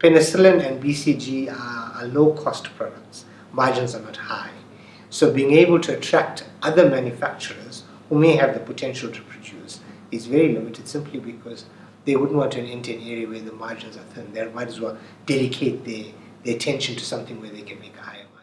penicillin and BCG are, are low-cost products. Margins are not high. So being able to attract other manufacturers who may have the potential to produce is very limited simply because they wouldn't want to enter an area where the margins are thin. They might as well dedicate their, their attention to something where they can make a higher margin.